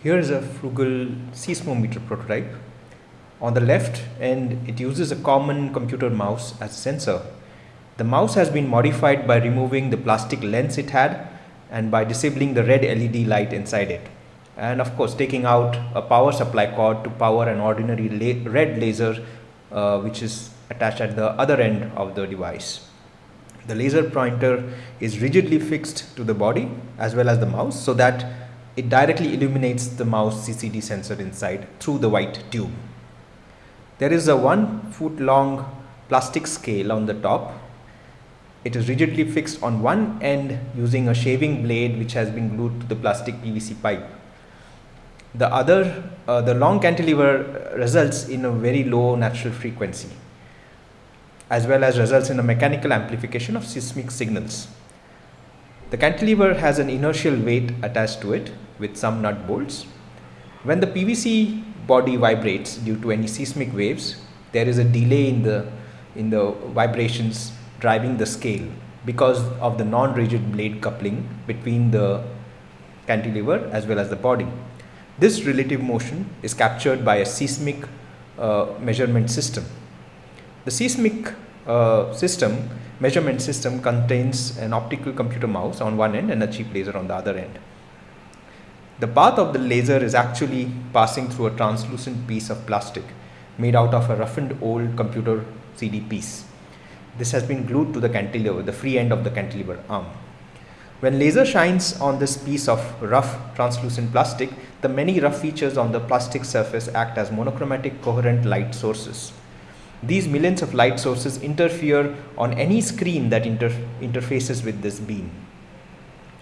Here is a frugal seismometer prototype. On the left end, it uses a common computer mouse as a sensor. The mouse has been modified by removing the plastic lens it had and by disabling the red LED light inside it. And of course, taking out a power supply cord to power an ordinary la red laser uh, which is attached at the other end of the device. The laser pointer is rigidly fixed to the body as well as the mouse so that it directly illuminates the mouse CCD sensor inside through the white tube. There is a one foot long plastic scale on the top. It is rigidly fixed on one end using a shaving blade which has been glued to the plastic PVC pipe. The other, uh, the long cantilever results in a very low natural frequency as well as results in a mechanical amplification of seismic signals. The cantilever has an inertial weight attached to it with some nut bolts. When the PVC body vibrates due to any seismic waves, there is a delay in the, in the vibrations driving the scale because of the non-rigid blade coupling between the cantilever as well as the body. This relative motion is captured by a seismic uh, measurement system. The seismic uh, system, measurement system contains an optical computer mouse on one end and a cheap laser on the other end. The path of the laser is actually passing through a translucent piece of plastic made out of a roughened old computer CD piece. This has been glued to the cantilever, the free end of the cantilever arm. When laser shines on this piece of rough translucent plastic, the many rough features on the plastic surface act as monochromatic coherent light sources. These millions of light sources interfere on any screen that inter interfaces with this beam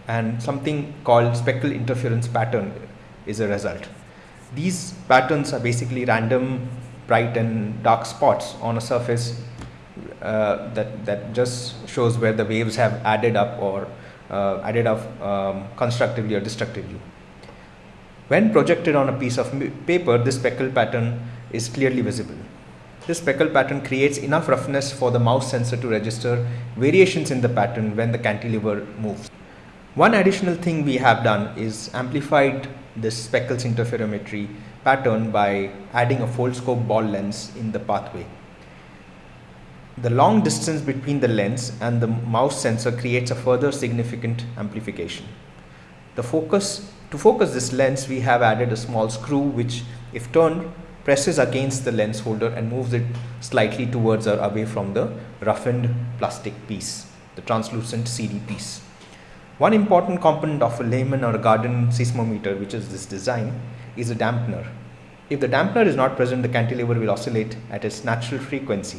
and something called speckle interference pattern is a result. These patterns are basically random bright and dark spots on a surface uh, that, that just shows where the waves have added up or uh, added up um, constructively or destructively. When projected on a piece of paper, this speckle pattern is clearly visible. This speckle pattern creates enough roughness for the mouse sensor to register variations in the pattern when the cantilever moves. One additional thing we have done is amplified this speckles interferometry pattern by adding a Foldscope ball lens in the pathway. The long distance between the lens and the mouse sensor creates a further significant amplification. The focus, to focus this lens, we have added a small screw which, if turned, presses against the lens holder and moves it slightly towards or away from the roughened plastic piece, the translucent CD piece. One important component of a layman or a garden seismometer, which is this design, is a dampener. If the dampener is not present, the cantilever will oscillate at its natural frequency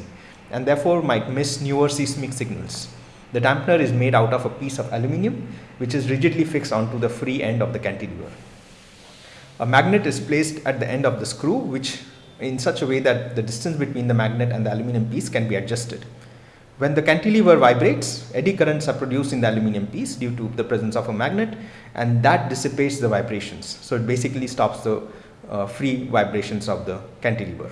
and therefore might miss newer seismic signals. The dampener is made out of a piece of aluminium which is rigidly fixed onto the free end of the cantilever. A magnet is placed at the end of the screw which in such a way that the distance between the magnet and the aluminium piece can be adjusted. When the cantilever vibrates, eddy currents are produced in the aluminium piece due to the presence of a magnet and that dissipates the vibrations. So it basically stops the uh, free vibrations of the cantilever.